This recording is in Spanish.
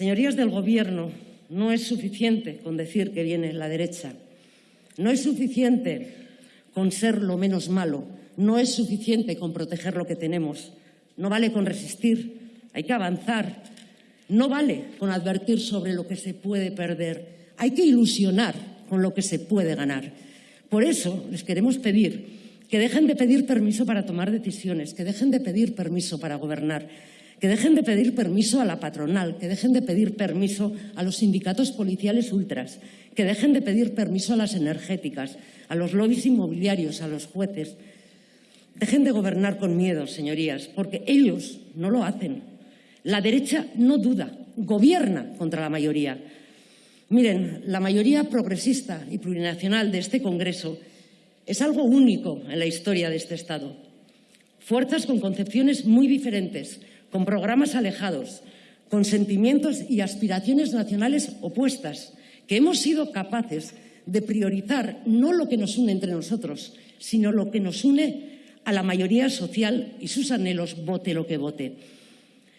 Señorías del Gobierno, no es suficiente con decir que viene la derecha. No es suficiente con ser lo menos malo. No es suficiente con proteger lo que tenemos. No vale con resistir. Hay que avanzar. No vale con advertir sobre lo que se puede perder. Hay que ilusionar con lo que se puede ganar. Por eso les queremos pedir que dejen de pedir permiso para tomar decisiones, que dejen de pedir permiso para gobernar, que dejen de pedir permiso a la patronal, que dejen de pedir permiso a los sindicatos policiales ultras, que dejen de pedir permiso a las energéticas, a los lobbies inmobiliarios, a los jueces. Dejen de gobernar con miedo, señorías, porque ellos no lo hacen. La derecha no duda, gobierna contra la mayoría. Miren, la mayoría progresista y plurinacional de este Congreso es algo único en la historia de este Estado. Fuerzas con concepciones muy diferentes, con programas alejados, con sentimientos y aspiraciones nacionales opuestas, que hemos sido capaces de priorizar no lo que nos une entre nosotros, sino lo que nos une a la mayoría social y sus anhelos, vote lo que vote.